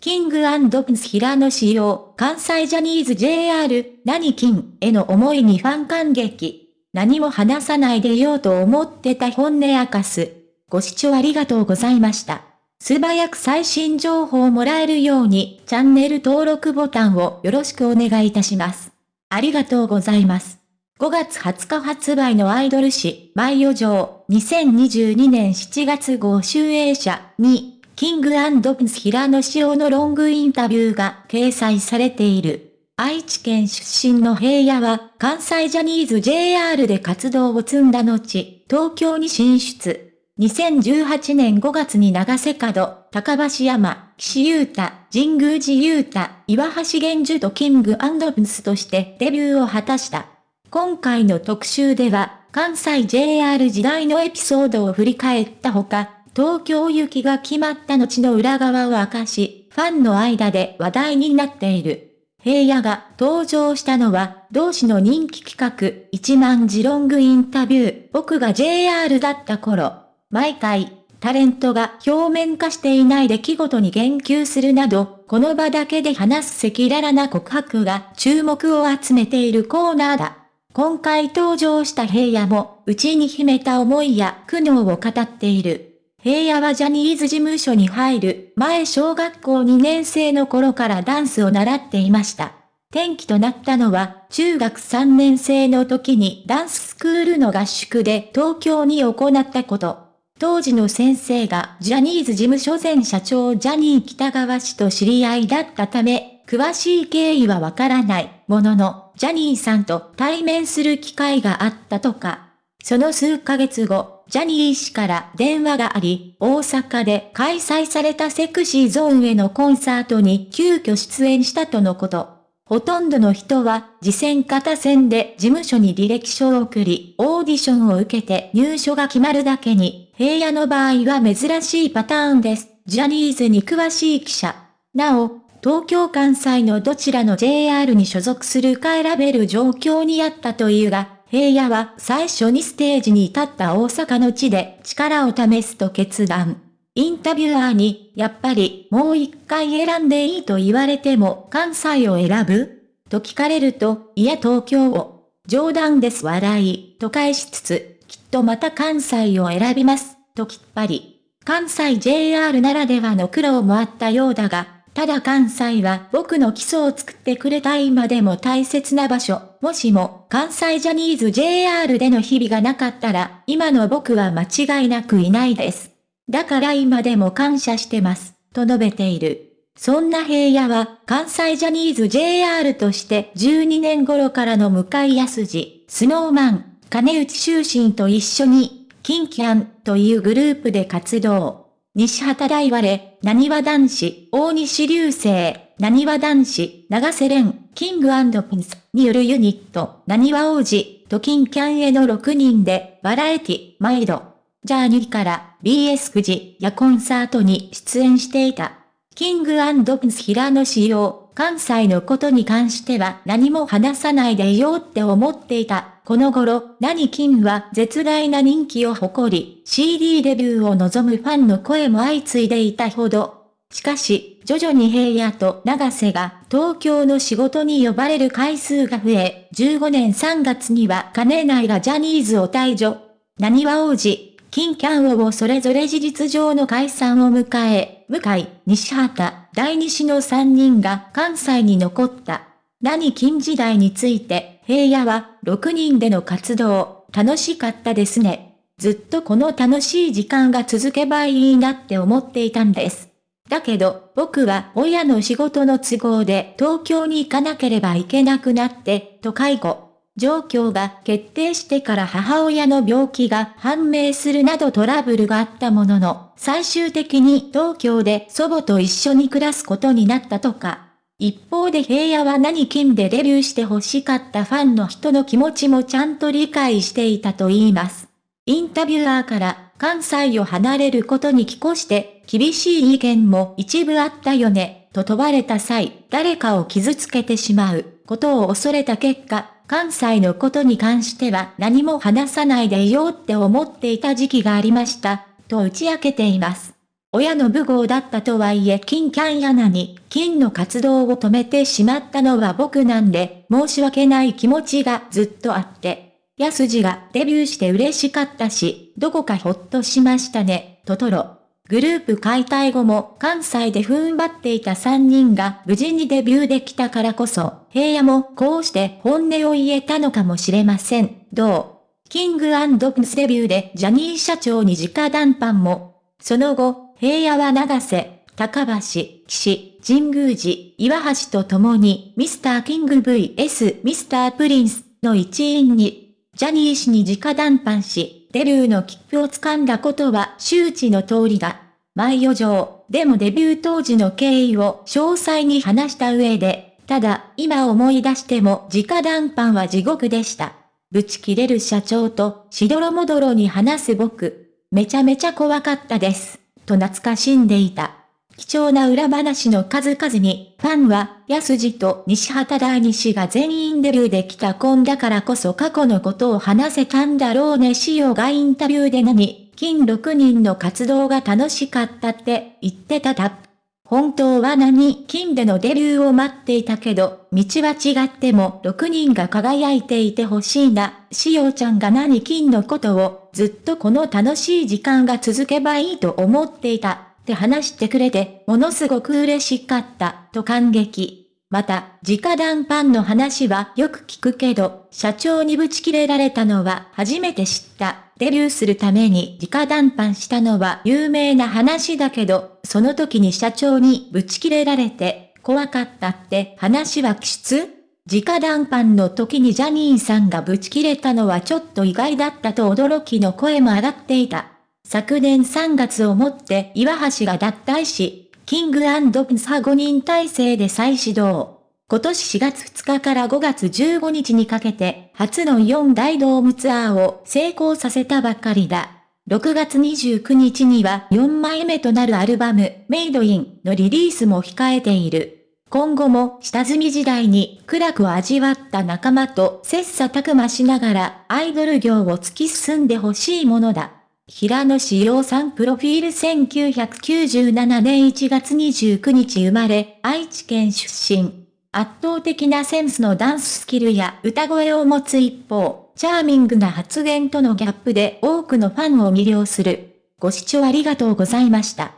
キングプンス平野仕様、関西ジャニーズ JR、何金への思いにファン感激。何も話さないでようと思ってた本音明かす。ご視聴ありがとうございました。素早く最新情報をもらえるように、チャンネル登録ボタンをよろしくお願いいたします。ありがとうございます。5月20日発売のアイドル誌、バイオ上、2022年7月号集英社に、キングプンス平野紫耀のロングインタビューが掲載されている。愛知県出身の平野は、関西ジャニーズ JR で活動を積んだ後、東京に進出。2018年5月に長瀬角、高橋山、岸優太、神宮寺優太、岩橋玄樹とキングプンスとしてデビューを果たした。今回の特集では、関西 JR 時代のエピソードを振り返ったほか、東京行きが決まった後の裏側を明かし、ファンの間で話題になっている。平野が登場したのは、同志の人気企画、1万字ロングインタビュー、僕が JR だった頃。毎回、タレントが表面化していない出来事に言及するなど、この場だけで話す赤裸々な告白が注目を集めているコーナーだ。今回登場した平野も、内に秘めた思いや苦悩を語っている。平野はジャニーズ事務所に入る前小学校2年生の頃からダンスを習っていました。転機となったのは、中学3年生の時にダンススクールの合宿で東京に行ったこと。当時の先生がジャニーズ事務所前社長ジャニー北川氏と知り合いだったため、詳しい経緯はわからないものの、ジャニーさんと対面する機会があったとか。その数ヶ月後、ジャニー氏から電話があり、大阪で開催されたセクシーゾーンへのコンサートに急遽出演したとのこと。ほとんどの人は、次戦型戦で事務所に履歴書を送り、オーディションを受けて入所が決まるだけに、平野の場合は珍しいパターンです。ジャニーズに詳しい記者。なお、東京関西のどちらの JR に所属するか選べる状況にあったというが、平野は最初にステージに立った大阪の地で力を試すと決断。インタビュアーに、やっぱりもう一回選んでいいと言われても関西を選ぶ？と聞かれると、いや東京を。冗談です笑い、と返しつつ、きっとまた関西を選びます、ときっぱり。関西 JR ならではの苦労もあったようだが、ただ関西は僕の基礎を作ってくれた今でも大切な場所。もしも関西ジャニーズ JR での日々がなかったら、今の僕は間違いなくいないです。だから今でも感謝してます。と述べている。そんな平野は関西ジャニーズ JR として12年頃からの向井康二、スノーマン、金内修身と一緒に、キンキャンというグループで活動。西畑大我、何和男子、大西流星、何和男子、長瀬廉、キングピンスによるユニット、何和王子、とキンキャンへの6人で、バラエティ、毎度、ジャーニーから BS 富士やコンサートに出演していた。キングピンス平野仕様、関西のことに関しては何も話さないでいようって思っていた。この頃、何金は絶大な人気を誇り、CD デビューを望むファンの声も相次いでいたほど。しかし、徐々に平野と長瀬が東京の仕事に呼ばれる回数が増え、15年3月には金内がジャニーズを退場。何は王子、金キャンをそれぞれ事実上の解散を迎え、向井、西畑、第西の3人が関西に残った。何金時代について、平野は、6人での活動、楽しかったですね。ずっとこの楽しい時間が続けばいいなって思っていたんです。だけど、僕は親の仕事の都合で東京に行かなければいけなくなって、と介護。状況が決定してから母親の病気が判明するなどトラブルがあったものの、最終的に東京で祖母と一緒に暮らすことになったとか。一方で平野は何金でデビューして欲しかったファンの人の気持ちもちゃんと理解していたと言います。インタビュアーから関西を離れることに寄越して厳しい意見も一部あったよね、と問われた際、誰かを傷つけてしまうことを恐れた結果、関西のことに関しては何も話さないでいようって思っていた時期がありました、と打ち明けています。親の武豪だったとはいえ金キャンヤナに金の活動を止めてしまったのは僕なんで申し訳ない気持ちがずっとあって。安次がデビューして嬉しかったし、どこかほっとしましたね、トトロ。グループ解体後も関西で踏ん張っていた3人が無事にデビューできたからこそ、平野もこうして本音を言えたのかもしれません。どうキングプスデビューでジャニー社長に直談判も。その後、平野は長瀬、高橋、岸、神宮寺、岩橋と共にミスターキング VS ミスタープリンスの一員に、ジャニー氏に直談判し、デビューの切符を掴んだことは周知の通りだ。前余剰、でもデビュー当時の経緯を詳細に話した上で、ただ、今思い出しても直談判は地獄でした。ぶち切れる社長と、しどろもどろに話す僕。めちゃめちゃ怖かったです。と懐かしんでいた。貴重な裏話の数々に、ファンは、安次と西畑大西が全員デビューできた婚だからこそ過去のことを話せたんだろうね塩がインタビューで何、金6人の活動が楽しかったって言ってたた。本当は何、金でのデビューを待っていたけど、道は違っても6人が輝いていてほしいな。しおちゃんが何金のことを、ずっとこの楽しい時間が続けばいいと思っていた。って話してくれて、ものすごく嬉しかった、と感激。また、直談判の話はよく聞くけど、社長にぶち切れられたのは初めて知った。デビューするために直談判したのは有名な話だけど、その時に社長にぶち切れられて、怖かったって話は気質直談判の時にジャニーさんがぶち切れたのはちょっと意外だったと驚きの声も上がっていた。昨年3月をもって岩橋が脱退し、キングプサ5人体制で再始動。今年4月2日から5月15日にかけて、初の4大ドームツアーを成功させたばかりだ。6月29日には4枚目となるアルバム、メイドインのリリースも控えている。今後も下積み時代に苦楽を味わった仲間と切磋琢磨しながらアイドル業を突き進んでほしいものだ。平野志陽さんプロフィール1997年1月29日生まれ、愛知県出身。圧倒的なセンスのダンススキルや歌声を持つ一方、チャーミングな発言とのギャップで多くのファンを魅了する。ご視聴ありがとうございました。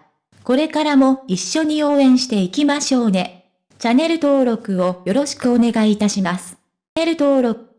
これからも一緒に応援していきましょうね。チャンネル登録をよろしくお願いいたします。チャンネル登録